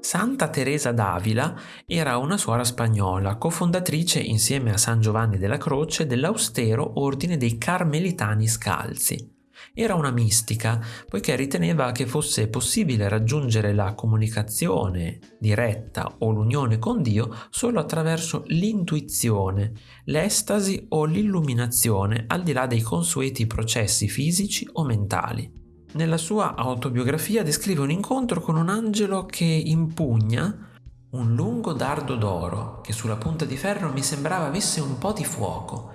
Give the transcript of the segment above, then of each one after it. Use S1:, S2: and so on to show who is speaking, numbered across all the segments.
S1: Santa Teresa d'Avila era una suora spagnola, cofondatrice insieme a San Giovanni della Croce dell'austero ordine dei Carmelitani Scalzi. Era una mistica, poiché riteneva che fosse possibile raggiungere la comunicazione diretta o l'unione con Dio solo attraverso l'intuizione, l'estasi o l'illuminazione al di là dei consueti processi fisici o mentali. Nella sua autobiografia descrive un incontro con un angelo che impugna un lungo dardo d'oro che sulla punta di ferro mi sembrava avesse un po' di fuoco.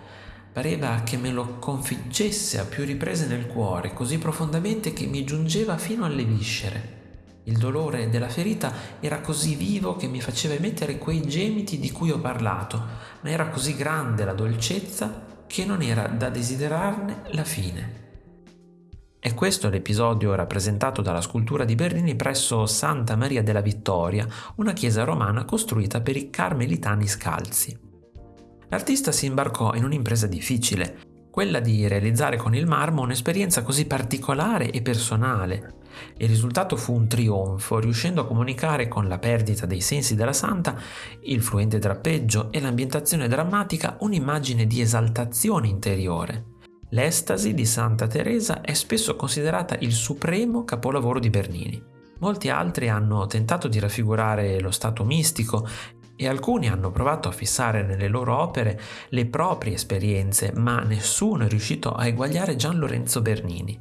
S1: Pareva che me lo configgesse a più riprese nel cuore, così profondamente che mi giungeva fino alle viscere. Il dolore della ferita era così vivo che mi faceva emettere quei gemiti di cui ho parlato, ma era così grande la dolcezza che non era da desiderarne la fine. È questo l'episodio rappresentato dalla scultura di Bernini presso Santa Maria della Vittoria, una chiesa romana costruita per i carmelitani scalzi. L'artista si imbarcò in un'impresa difficile, quella di realizzare con il marmo un'esperienza così particolare e personale. Il risultato fu un trionfo, riuscendo a comunicare con la perdita dei sensi della santa, il fluente drappeggio e l'ambientazione drammatica un'immagine di esaltazione interiore. L'estasi di Santa Teresa è spesso considerata il supremo capolavoro di Bernini. Molti altri hanno tentato di raffigurare lo stato mistico e alcuni hanno provato a fissare nelle loro opere le proprie esperienze, ma nessuno è riuscito a eguagliare Gian Lorenzo Bernini.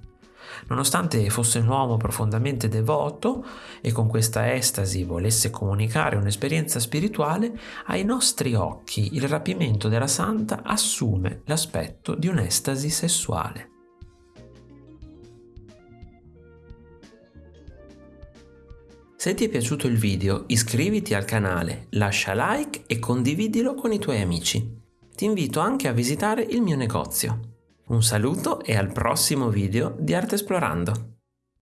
S1: Nonostante fosse un uomo profondamente devoto e con questa estasi volesse comunicare un'esperienza spirituale, ai nostri occhi il rapimento della santa assume l'aspetto di un'estasi sessuale. Se ti è piaciuto il video iscriviti al canale, lascia like e condividilo con i tuoi amici. Ti invito anche a visitare il mio negozio. Un saluto e al prossimo video di Arte Esplorando!